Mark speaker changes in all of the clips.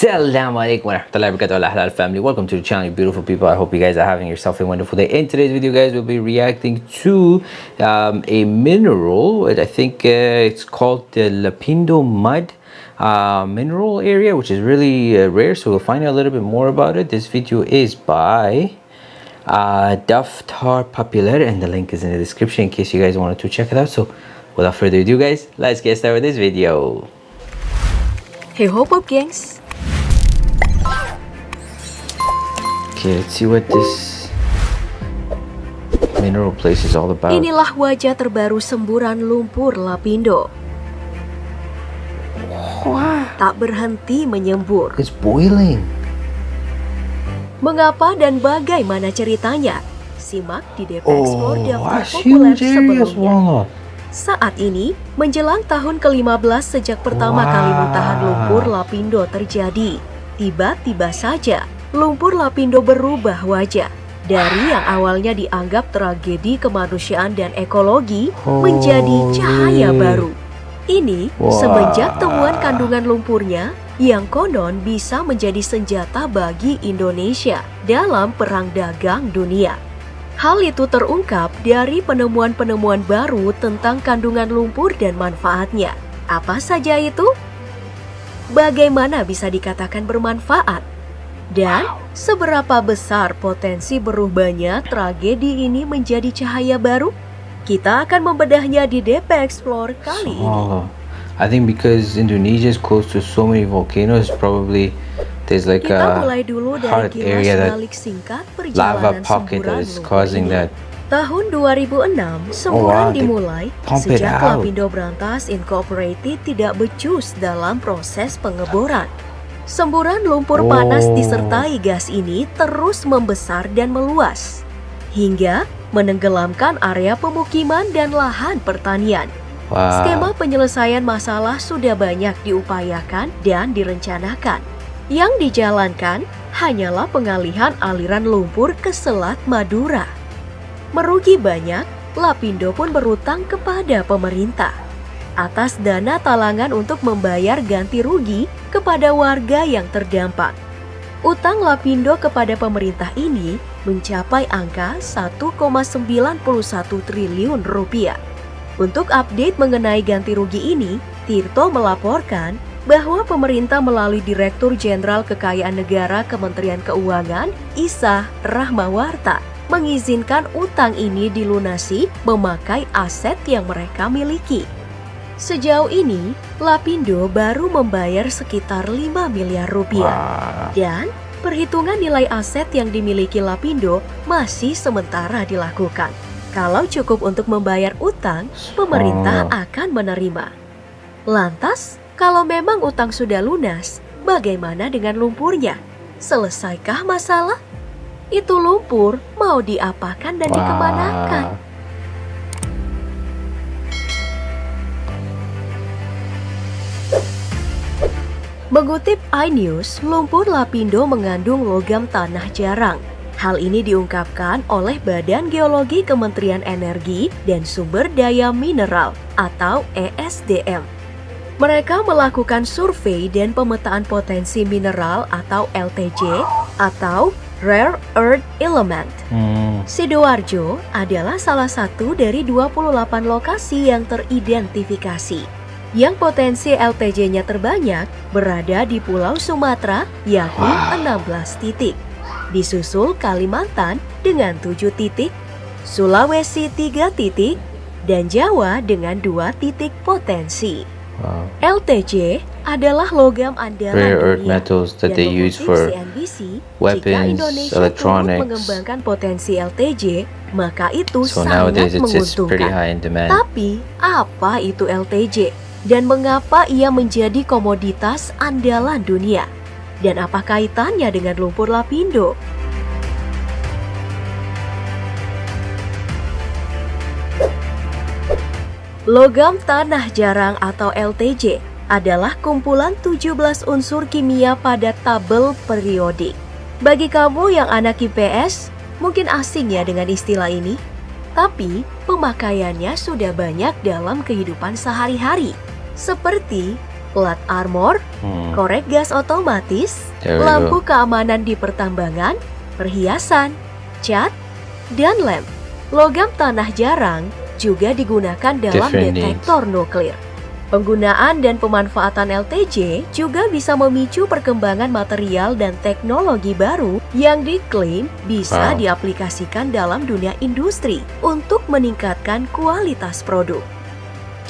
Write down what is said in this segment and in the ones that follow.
Speaker 1: Assalamualaikum warahmatullahi wabarakatuh Halal family. Welcome to the channel you beautiful people. I hope you guys are having yourself a wonderful day. In today's video guys we'll be reacting to um, a mineral. I think uh, it's called the Lapindo mud uh, mineral area which is really uh, rare so we'll find out a little bit more about it. This video is by uh, Daftar Popular and the link is in the description in case you guys wanted to check it out. So without further ado guys let's get started with this video.
Speaker 2: Hey hop up gengs
Speaker 1: Okay, let's see what this mineral place is all about.
Speaker 2: Inilah wajah terbaru semburan lumpur Lapindo
Speaker 1: Wow,
Speaker 2: Tak berhenti menyembur
Speaker 1: it's boiling.
Speaker 2: Mengapa dan bagaimana ceritanya? Simak di DP Explore
Speaker 1: Oh, that's
Speaker 2: populer sebelumnya. Saat ini, menjelang tahun ke-15 sejak pertama
Speaker 1: Wow.
Speaker 2: kali muntahan lumpur Lapindo terjadi Tiba-tiba saja, lumpur Lapindo berubah wajah dari yang awalnya dianggap tragedi kemanusiaan dan ekologi menjadi cahaya baru. Ini semenjak temuan kandungan lumpurnya yang konon bisa menjadi senjata bagi Indonesia dalam perang dagang dunia. Hal itu terungkap dari penemuan-penemuan baru tentang kandungan lumpur dan manfaatnya. Apa saja itu? Bagaimana bisa dikatakan bermanfaat? Dan seberapa besar potensi berubahnya tragedi ini menjadi cahaya baru? Kita akan membedahnya di DP Explore kali ini.
Speaker 1: Swallow. I think because Indonesia is close to so many volcanoes, probably there's like
Speaker 2: Kita
Speaker 1: a
Speaker 2: mulai dulu dari
Speaker 1: hard area that lava
Speaker 2: perjalanan
Speaker 1: pocket that is causing
Speaker 2: ini.
Speaker 1: that.
Speaker 2: Tahun 2006, semburan
Speaker 1: Oh, wow,
Speaker 2: dimulai sejak. Lapindo Brantas Incorporated tidak becus dalam proses pengeboran. Semburan lumpur panas
Speaker 1: Oh.
Speaker 2: disertai gas ini terus membesar dan meluas, hingga menenggelamkan area pemukiman dan lahan pertanian.
Speaker 1: Wow.
Speaker 2: Skema penyelesaian masalah sudah banyak diupayakan dan direncanakan. Yang dijalankan hanyalah pengalihan aliran lumpur ke Selat Madura. Merugi banyak, Lapindo pun berutang kepada pemerintah atas dana talangan untuk membayar ganti rugi kepada warga yang terdampak. Utang Lapindo kepada pemerintah ini mencapai angka 1,91 triliun rupiah. Untuk update mengenai ganti rugi ini, Tirto melaporkan bahwa pemerintah melalui Direktur Jenderal Kekayaan Negara Kementerian Keuangan, Isa Rahmawarta, mengizinkan utang ini dilunasi memakai aset yang mereka miliki. Sejauh ini, Lapindo baru membayar sekitar 5 miliar rupiah.
Speaker 1: Wow.
Speaker 2: Dan perhitungan nilai aset yang dimiliki Lapindo masih sementara dilakukan. Kalau cukup untuk membayar utang, pemerintah
Speaker 1: Oh.
Speaker 2: akan menerima. Lantas, kalau memang utang sudah lunas, bagaimana dengan lumpurnya? Selesaikah masalah? Itu lumpur mau diapakan dan dikemanakan? Mengutip iNews, lumpur Lapindo mengandung logam tanah jarang. Hal ini diungkapkan oleh Badan Geologi Kementerian Energi dan Sumber Daya Mineral atau ESDM. Mereka melakukan survei dan pemetaan potensi mineral atau LTJ atau Rare Earth Element.
Speaker 1: Hmm.
Speaker 2: Sidoarjo adalah salah satu dari 28 lokasi yang teridentifikasi. Yang potensi LTJ-nya terbanyak berada di Pulau Sumatera, yakni
Speaker 1: Wow.
Speaker 2: 16 titik. Disusul Kalimantan dengan 7 titik, Sulawesi 3 titik, dan Jawa dengan 2 titik potensi.
Speaker 1: Wow.
Speaker 2: LTJ adalah logam andalan
Speaker 1: Rare earth
Speaker 2: dunia
Speaker 1: metals that they use
Speaker 2: mengutip
Speaker 1: for
Speaker 2: CNBC, jika
Speaker 1: weapons,
Speaker 2: Indonesia
Speaker 1: electronics.
Speaker 2: mengembangkan potensi LTJ, maka itu
Speaker 1: So
Speaker 2: sangat
Speaker 1: nowadays it's, it's pretty
Speaker 2: menguntungkan.
Speaker 1: high in demand.
Speaker 2: Tapi, apa itu LTJ? Dan mengapa ia menjadi komoditas andalan dunia? Dan apa kaitannya dengan lumpur Lapindo? Logam tanah jarang atau LTJ adalah kumpulan 17 unsur kimia pada tabel periodik. Bagi kamu yang anak IPS, mungkin asing ya dengan istilah ini. Tapi pemakaiannya sudah banyak dalam kehidupan sehari-hari. Seperti plat armor,
Speaker 1: Hmm.
Speaker 2: korek gas otomatis,
Speaker 1: There
Speaker 2: lampu keamanan di pertambangan, perhiasan, cat, dan lem. Logam tanah jarang juga digunakan dalam
Speaker 1: Different
Speaker 2: detektor nuklir. Penggunaan dan pemanfaatan LTJ juga bisa memicu perkembangan material dan teknologi baru yang diklaim bisa
Speaker 1: Wow.
Speaker 2: diaplikasikan dalam dunia industri untuk meningkatkan kualitas produk.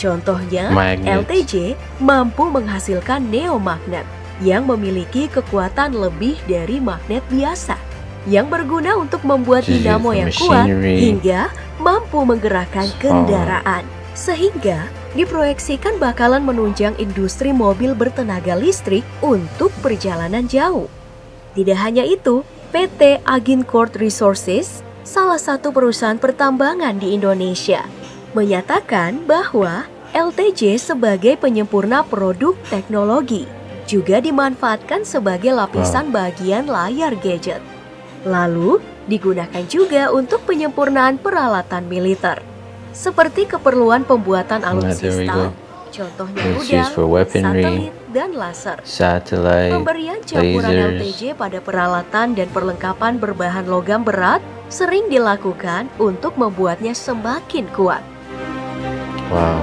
Speaker 2: Contohnya,
Speaker 1: Magnet.
Speaker 2: LTJ mampu menghasilkan neomagnet yang memiliki kekuatan lebih dari magnet biasa yang berguna untuk membuat dinamo yang kuat hingga mampu menggerakkan
Speaker 1: Oh.
Speaker 2: kendaraan sehingga diproyeksikan bakalan menunjang industri mobil bertenaga listrik untuk perjalanan jauh. Tidak hanya itu, PT Agincourt Resources, salah satu perusahaan pertambangan di Indonesia, menyatakan bahwa LTJ sebagai penyempurna produk teknologi juga dimanfaatkan sebagai lapisan bagian layar gadget. Lalu, digunakan juga untuk penyempurnaan peralatan militer, seperti keperluan pembuatan
Speaker 1: Nah,
Speaker 2: alutsista,
Speaker 1: go.
Speaker 2: contohnya
Speaker 1: weaponry,
Speaker 2: satelit, dan laser.
Speaker 1: satellite,
Speaker 2: Pemberian campuran
Speaker 1: lasers.
Speaker 2: LTJ pada peralatan dan perlengkapan berbahan logam berat sering dilakukan untuk membuatnya semakin kuat.
Speaker 1: Wow.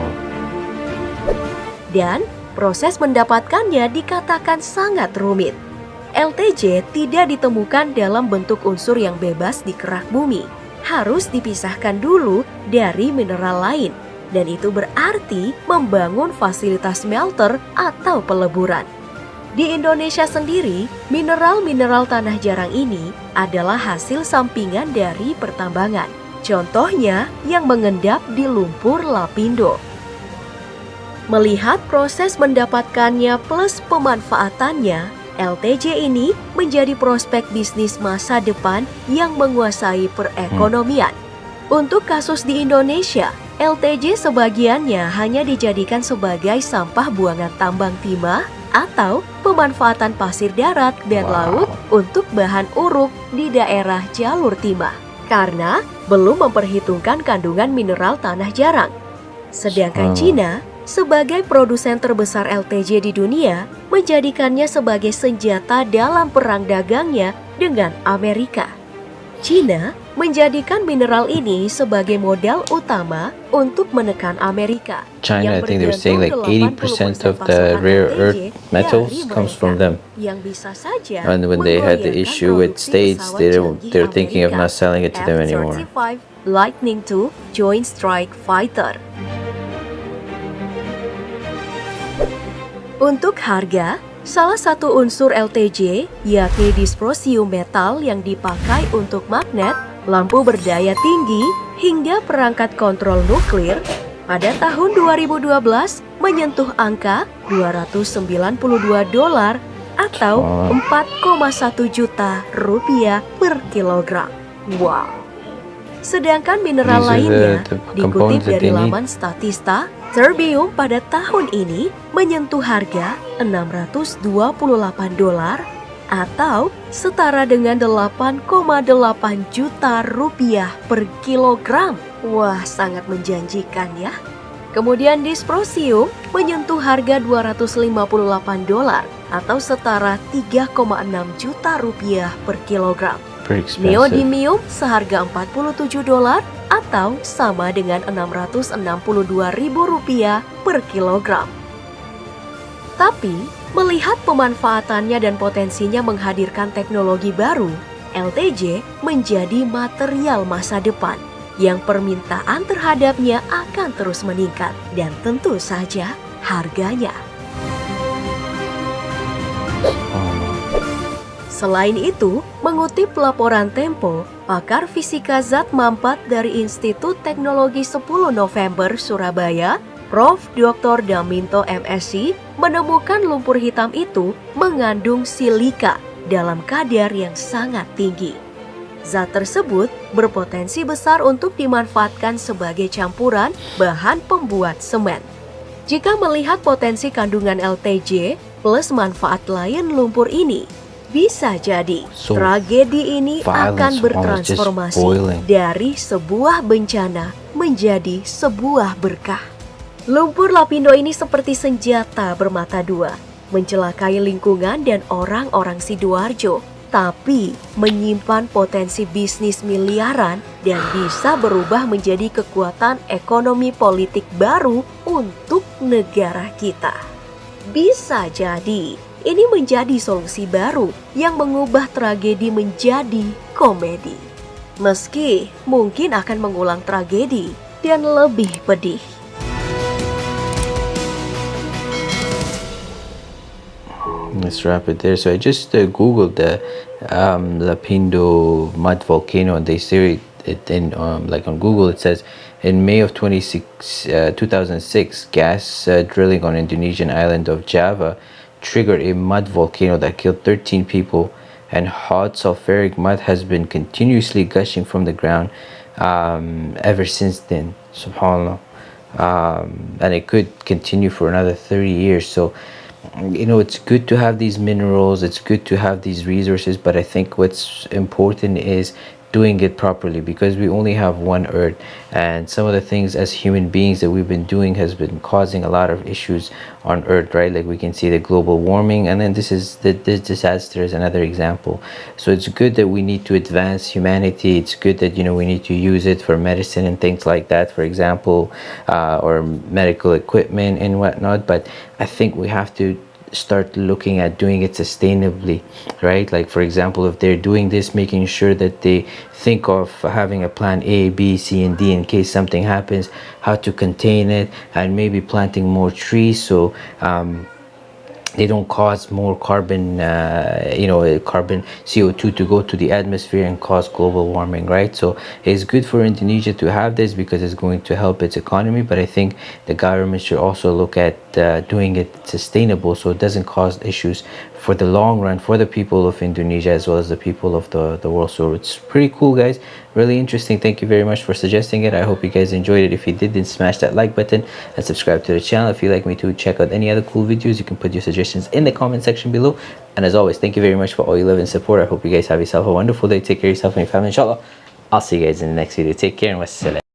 Speaker 2: Dan proses mendapatkannya dikatakan sangat rumit. LTJ tidak ditemukan dalam bentuk unsur yang bebas di kerak bumi. Harus dipisahkan dulu dari mineral lain. Dan itu berarti membangun fasilitas smelter atau peleburan. Di Indonesia sendiri, mineral-mineral tanah jarang ini adalah hasil sampingan dari pertambangan. Contohnya yang mengendap di lumpur lapindo. Melihat proses mendapatkannya plus pemanfaatannya, LTJ ini menjadi prospek bisnis masa depan yang menguasai perekonomian. Untuk kasus di Indonesia, LTJ sebagiannya hanya dijadikan sebagai sampah buangan tambang timah atau pemanfaatan pasir darat dan
Speaker 1: Wow.
Speaker 2: laut untuk bahan uruk di daerah jalur timah karena belum memperhitungkan kandungan mineral tanah jarang. Sedangkan
Speaker 1: Oh.
Speaker 2: Cina sebagai produsen terbesar LTJ di dunia menjadikannya sebagai senjata dalam perang dagangnya dengan Amerika. Cina menjadikan mineral ini sebagai modal utama untuk menekan Amerika.
Speaker 1: China, I think they were saying like
Speaker 2: bergantung
Speaker 1: 80%
Speaker 2: 80%
Speaker 1: of the rare earth metals comes from them.
Speaker 2: Yang bisa saja
Speaker 1: And when they had the issue with states, they they're thinking of not selling it to them anymore.
Speaker 2: F-35 Lightning II Joint Strike Fighter. Untuk harga, salah satu unsur LTJ yakni dysprosium metal yang dipakai untuk magnet, lampu berdaya tinggi, hingga perangkat kontrol nuklir pada tahun 2012 menyentuh angka 292 dolar atau
Speaker 1: Wow.
Speaker 2: 4,1 juta rupiah per kilogram. Wow. Sedangkan mineral lainnya dikutip dari laman Statista, terbium pada tahun ini menyentuh harga 628 dolar atau setara dengan 8,8 juta rupiah per kilogram. Wah, sangat menjanjikan ya. Kemudian dysprosium menyentuh harga 258 dolar atau setara 3,6 juta rupiah per kilogram. Neodymium seharga 47 dolar atau sama dengan 662 ribu rupiah per kilogram. Tapi, melihat pemanfaatannya dan potensinya menghadirkan teknologi baru, LTJ menjadi material masa depan yang permintaan terhadapnya akan terus meningkat dan tentu saja harganya. Selain itu, mengutip laporan Tempo, pakar fisika zat mampat dari Institut Teknologi 10 November Surabaya, Prof. Dr. Daminto MSc, menemukan lumpur hitam itu mengandung silika dalam kadar yang sangat tinggi. Zat tersebut berpotensi besar untuk dimanfaatkan sebagai campuran bahan pembuat semen. Jika melihat potensi kandungan LTJ plus manfaat lain lumpur ini, bisa jadi
Speaker 1: So,
Speaker 2: tragedi ini akan bertransformasi dari sebuah bencana menjadi sebuah berkah. Lumpur lapindo ini seperti senjata bermata dua, mencelakai lingkungan dan orang-orang Sidoarjo, tapi menyimpan potensi bisnis miliaran dan bisa berubah menjadi kekuatan ekonomi politik baru untuk negara kita. Bisa jadi ini menjadi solusi baru yang mengubah tragedi menjadi komedi. Meski mungkin akan mengulang tragedi dan lebih pedih.
Speaker 1: Let's wrap it there. So I just uh, googled the um, Lapindo mud volcano, and they say it in um, like on Google. It says in May of 26, uh, 2006, gas uh, drilling on Indonesian island of Java triggered a mud volcano that killed 13 people, and hot sulfuric mud has been continuously gushing from the ground um, ever since then. Subhanallah. Um, and it could continue for another 30 years. So you know it's good to have these minerals it's good to have these resources but i think what's important is doing it properly because we only have one earth. And some of the things as human beings that we've been doing has been causing a lot of issues on earth right? Like we can see the global warming and then this is the this disaster is another example. So it's good that we need to advance humanity. It's good that you know we need to use it for medicine and things like that for example uh, or medical equipment and whatnot. But i think we have to start looking at doing it sustainably right? Like for example if they're doing this making sure that they think of having a plan a b c and d in case something happens how to contain it and maybe planting more trees so um, they don't cause more carbon uh, you know carbon co2 to go to the atmosphere and cause global warming right? So it's good for indonesia to have this because it's going to help its economy but i think the government should also look at uh, doing it sustainable so it doesn't cause issues for the long run for the people of Indonesia as well as the people of the, the world. So it's pretty cool guys, really interesting. Thank you very much for suggesting it. I hope you guys enjoyed it. If you did, then smash that like button and subscribe to the channel. If you'd like me to check out any other cool videos, you can put your suggestions in the comment section below. And as always, thank you very much for all your love and support. I hope you guys have yourself a wonderful day. Take care of yourself and your family, inshallah. I'll see you guys in the next video. Take care and wassalam.